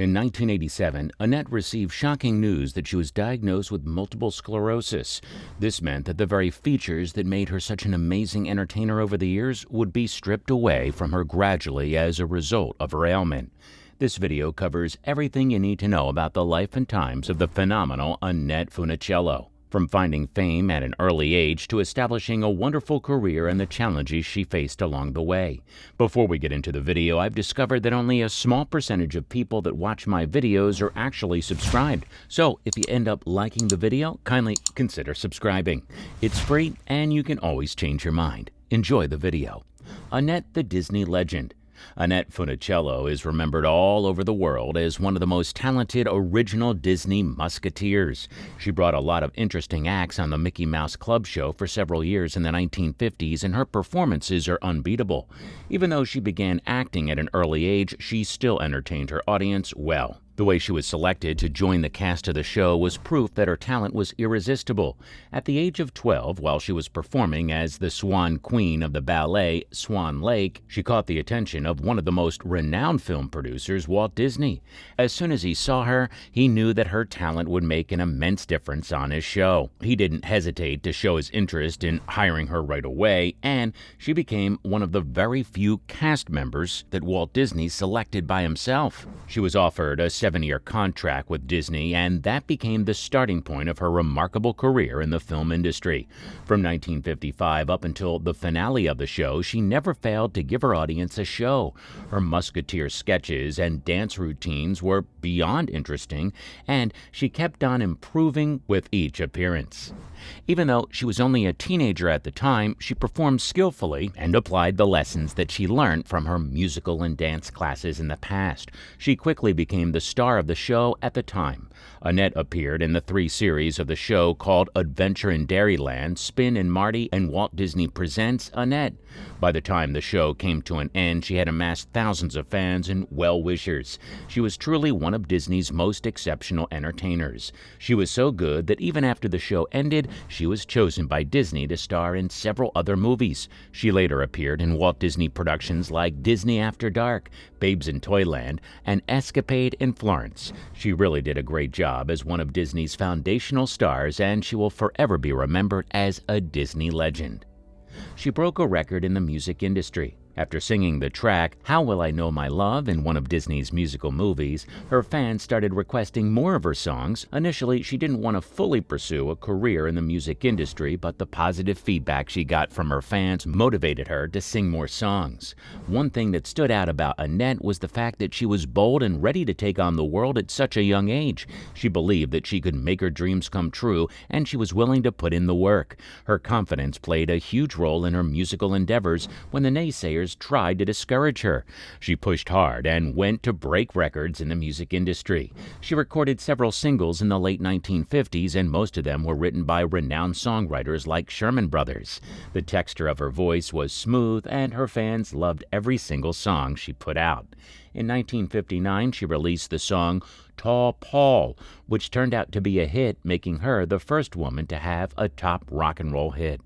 In 1987, Annette received shocking news that she was diagnosed with multiple sclerosis. This meant that the very features that made her such an amazing entertainer over the years would be stripped away from her gradually as a result of her ailment. This video covers everything you need to know about the life and times of the phenomenal Annette Funicello from finding fame at an early age to establishing a wonderful career and the challenges she faced along the way. Before we get into the video, I've discovered that only a small percentage of people that watch my videos are actually subscribed. So if you end up liking the video, kindly consider subscribing. It's free and you can always change your mind. Enjoy the video. Annette the Disney Legend Annette Funicello is remembered all over the world as one of the most talented original Disney musketeers. She brought a lot of interesting acts on the Mickey Mouse Club show for several years in the 1950s, and her performances are unbeatable. Even though she began acting at an early age, she still entertained her audience well. The way she was selected to join the cast of the show was proof that her talent was irresistible. At the age of 12, while she was performing as the Swan Queen of the ballet Swan Lake, she caught the attention of one of the most renowned film producers, Walt Disney. As soon as he saw her, he knew that her talent would make an immense difference on his show. He didn't hesitate to show his interest in hiring her right away, and she became one of the very few cast members that Walt Disney selected by himself. She was offered a seven year contract with Disney, and that became the starting point of her remarkable career in the film industry. From 1955 up until the finale of the show, she never failed to give her audience a show. Her musketeer sketches and dance routines were beyond interesting, and she kept on improving with each appearance. Even though she was only a teenager at the time, she performed skillfully and applied the lessons that she learned from her musical and dance classes in the past. She quickly became the star of the show at the time. Annette appeared in the three series of the show called Adventure in Dairyland, Spin and Marty, and Walt Disney Presents Annette. By the time the show came to an end, she had amassed thousands of fans and well wishers. She was truly one of Disney's most exceptional entertainers. She was so good that even after the show ended, she was chosen by Disney to star in several other movies. She later appeared in Walt Disney productions like Disney After Dark, Babes in Toyland, and Escapade in Florence. She really did a great job as one of Disney's foundational stars, and she will forever be remembered as a Disney legend. She broke a record in the music industry. After singing the track How Will I Know My Love in one of Disney's musical movies, her fans started requesting more of her songs. Initially, she didn't want to fully pursue a career in the music industry, but the positive feedback she got from her fans motivated her to sing more songs. One thing that stood out about Annette was the fact that she was bold and ready to take on the world at such a young age. She believed that she could make her dreams come true, and she was willing to put in the work. Her confidence played a huge role in her musical endeavors when the naysayers tried to discourage her. She pushed hard and went to break records in the music industry. She recorded several singles in the late 1950s, and most of them were written by renowned songwriters like Sherman Brothers. The texture of her voice was smooth, and her fans loved every single song she put out. In 1959, she released the song Tall Paul, which turned out to be a hit, making her the first woman to have a top rock and roll hit.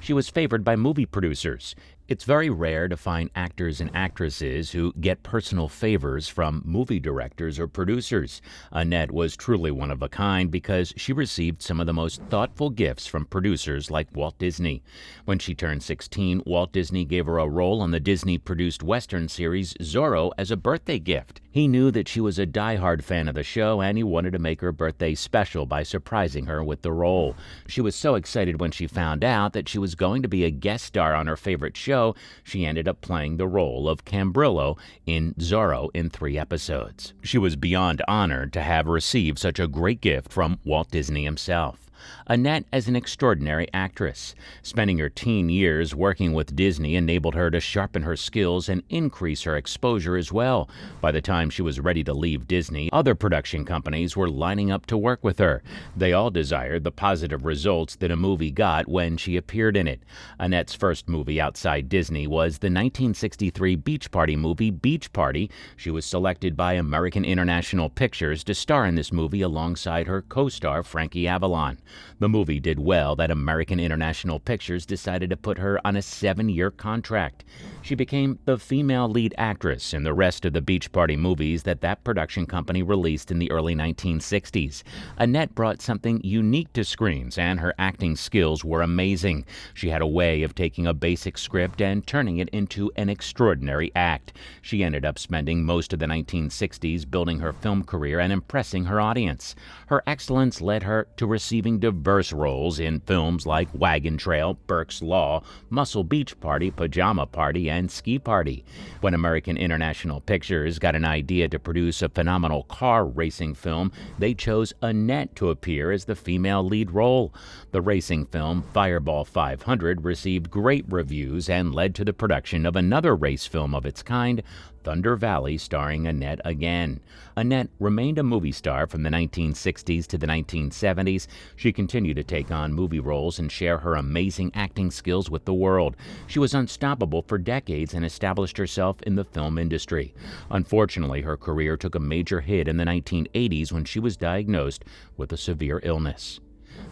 She was favored by movie producers. It's very rare to find actors and actresses who get personal favors from movie directors or producers. Annette was truly one of a kind because she received some of the most thoughtful gifts from producers like Walt Disney. When she turned 16, Walt Disney gave her a role on the Disney produced Western series Zorro as a birthday gift. He knew that she was a die-hard fan of the show and he wanted to make her birthday special by surprising her with the role. She was so excited when she found out that she was going to be a guest star on her favorite show show, she ended up playing the role of Cabrillo in Zorro in three episodes. She was beyond honored to have received such a great gift from Walt Disney himself. Annette as an extraordinary actress. Spending her teen years working with Disney enabled her to sharpen her skills and increase her exposure as well. By the time she was ready to leave Disney, other production companies were lining up to work with her. They all desired the positive results that a movie got when she appeared in it. Annette's first movie outside Disney was the 1963 Beach Party movie Beach Party. She was selected by American International Pictures to star in this movie alongside her co star Frankie Avalon. The movie did well that American International Pictures decided to put her on a seven year contract. She became the female lead actress in the rest of the Beach Party movies that that production company released in the early 1960s. Annette brought something unique to screens, and her acting skills were amazing. She had a way of taking a basic script and turning it into an extraordinary act. She ended up spending most of the 1960s building her film career and impressing her audience. Her excellence led her to receiving diverse roles in films like Wagon Trail, Burke's Law, Muscle Beach Party, Pajama Party, and Ski Party. When American International Pictures got an idea to produce a phenomenal car racing film, they chose Annette to appear as the female lead role. The racing film Fireball 500 received great reviews and led to the production of another race film of its kind, Thunder Valley, starring Annette again. Annette remained a movie star from the 1960s to the 1970s. She continued to take on movie roles and share her amazing acting skills with the world. She was unstoppable for decades and established herself in the film industry. Unfortunately, her career took a major hit in the 1980s when she was diagnosed with a severe illness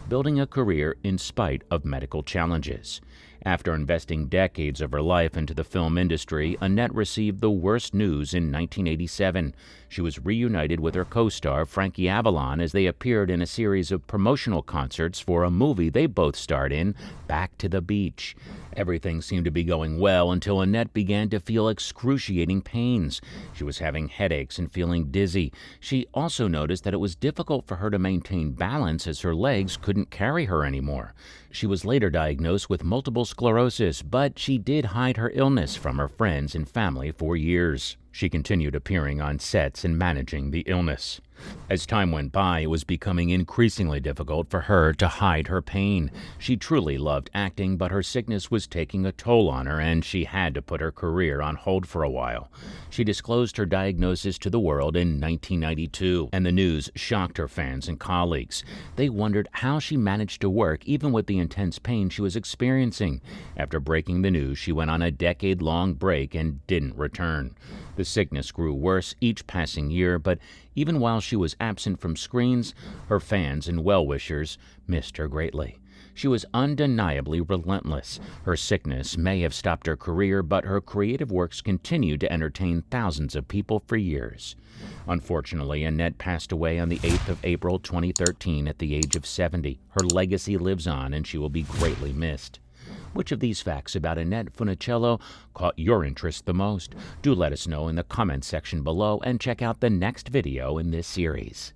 building a career in spite of medical challenges. After investing decades of her life into the film industry, Annette received the worst news in 1987. She was reunited with her co star Frankie Avalon as they appeared in a series of promotional concerts for a movie they both starred in, Back to the Beach. Everything seemed to be going well until Annette began to feel excruciating pains. She was having headaches and feeling dizzy. She also noticed that it was difficult for her to maintain balance as her legs couldn't carry her anymore. She was later diagnosed with multiple sclerosis, but she did hide her illness from her friends and family for years. She continued appearing on sets and managing the illness. As time went by, it was becoming increasingly difficult for her to hide her pain. She truly loved acting, but her sickness was taking a toll on her, and she had to put her career on hold for a while. She disclosed her diagnosis to the world in 1992, and the news shocked her fans and colleagues. They wondered how she managed to work even with the intense pain she was experiencing. After breaking the news, she went on a decade long break and didn't return. The sickness grew worse each passing year, but even while she was absent from screens, her fans and well wishers missed her greatly. She was undeniably relentless. Her sickness may have stopped her career, but her creative works continued to entertain thousands of people for years. Unfortunately, Annette passed away on the 8th of April 2013 at the age of 70. Her legacy lives on, and she will be greatly missed. Which of these facts about Annette Funicello caught your interest the most? Do let us know in the comments section below and check out the next video in this series.